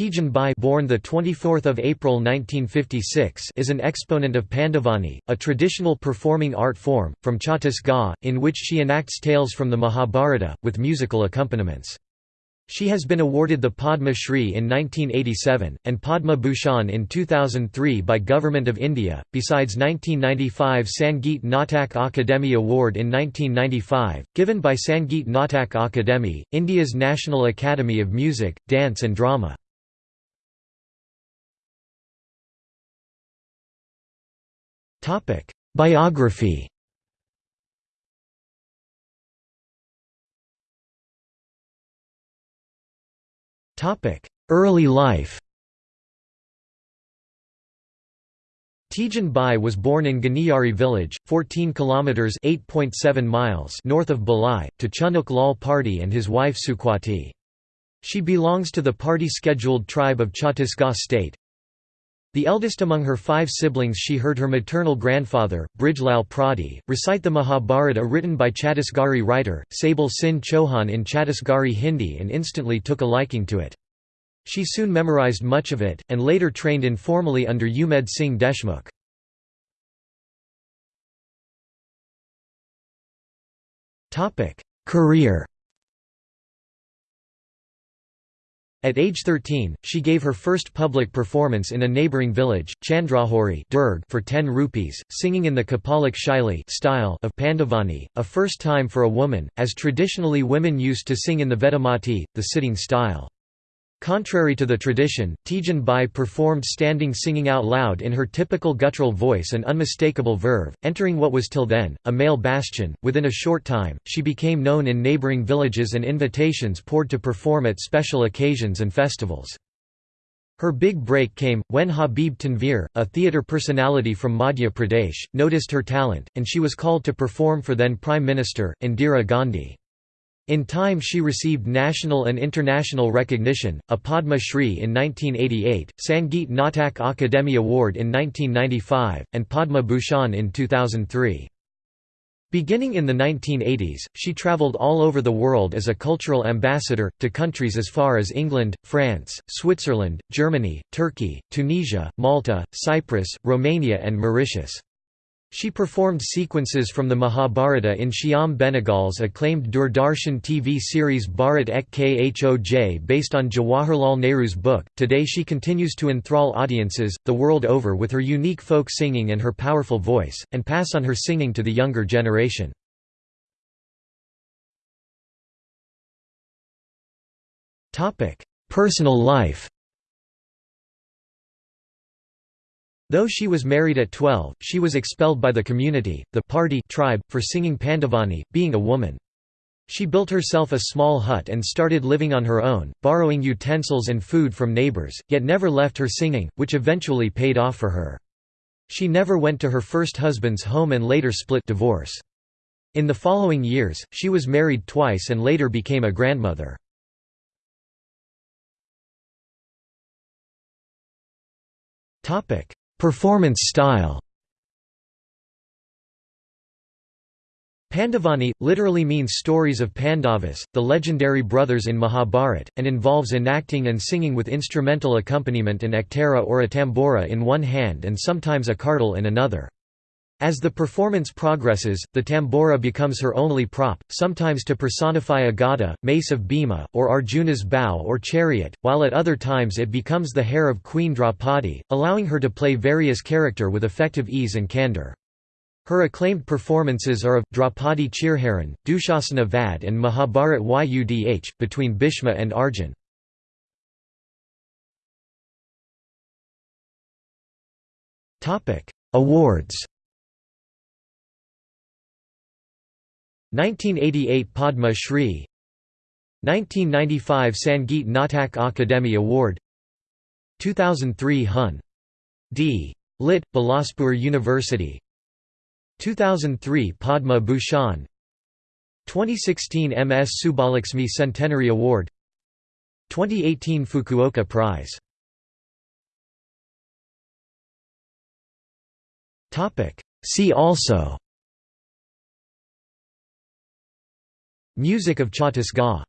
Tijan Bai born the 24th of April 1956 is an exponent of Pandavani, a traditional performing art form from Chhattisgarh in which she enacts tales from the Mahabharata with musical accompaniments. She has been awarded the Padma Shri in 1987 and Padma Bhushan in 2003 by Government of India. Besides 1995 Sangeet Natak Akademi Award in 1995, given by Sangeet Natak Akademi, India's National Academy of Music, Dance and Drama. Topic: Biography. Topic: Early life. Tijan Bai was born in Ganiyari village, 14 kilometers (8.7 miles) north of Bhilai, to Chunuk Lal Pardhi and his wife Sukwati. She belongs to the Pardhi-scheduled tribe of Chhattisgarh state, the eldest among her five siblings she heard her maternal grandfather, Brijlal Pradi, recite the Mahabharata written by Chhattisgarhi writer, Sabal Singh Chauhan in Chhattisgarhi Hindi and instantly took a liking to it. She soon memorized much of it, and later trained informally under Umed Singh Deshmukh. Career At age 13, she gave her first public performance in a neighbouring village, Chandrahori for 10 rupees, singing in the Kapalik Shaili style of Pandavani, a first time for a woman, as traditionally women used to sing in the Vedamati, the sitting style. Contrary to the tradition, Tijan Bai performed standing singing out loud in her typical guttural voice and unmistakable verve, entering what was till then, a male bastion. Within a short time, she became known in neighbouring villages and invitations poured to perform at special occasions and festivals. Her big break came, when Habib Tanvir, a theatre personality from Madhya Pradesh, noticed her talent, and she was called to perform for then Prime Minister, Indira Gandhi. In time she received national and international recognition, a Padma Shri in 1988, Sangeet Natak Akademi Award in 1995, and Padma Bhushan in 2003. Beginning in the 1980s, she travelled all over the world as a cultural ambassador, to countries as far as England, France, Switzerland, Germany, Turkey, Tunisia, Malta, Cyprus, Romania and Mauritius. She performed sequences from the Mahabharata in Shyam Benegal's acclaimed Doordarshan TV series Bharat Ek Khoj based on Jawaharlal Nehru's book. Today she continues to enthrall audiences, the world over with her unique folk singing and her powerful voice, and pass on her singing to the younger generation. Personal life Though she was married at 12, she was expelled by the community, the Pardhi tribe, for singing Pandavani, being a woman. She built herself a small hut and started living on her own, borrowing utensils and food from neighbors, yet never left her singing, which eventually paid off for her. She never went to her first husband's home and later split divorce. In the following years, she was married twice and later became a grandmother. Topic: Performance style Pandavani, literally means stories of Pandavas, the legendary brothers in Mahabharat, and involves enacting and singing with instrumental accompaniment an ektara or a tambura in one hand and sometimes a kartal in another. As the performance progresses, the tambura becomes her only prop, sometimes to personify a gada, mace of Bhima, or Arjuna's bow or chariot, while at other times it becomes the hair of Queen Draupadi, allowing her to play various character with effective ease and candour. Her acclaimed performances are of, Draupadi Chirharan, Dushasana Vad and Mahabharat Yudh, between Bhishma and Arjun. Awards 1988 Padma Shri 1995 Sangeet Natak Akademi Award 2003 Hun. D. Lit. Bilaspur University 2003 Padma Bhushan 2016 MS Subbulakshmi Centenary Award 2018 Fukuoka Prize See also Music of Chhattisgarh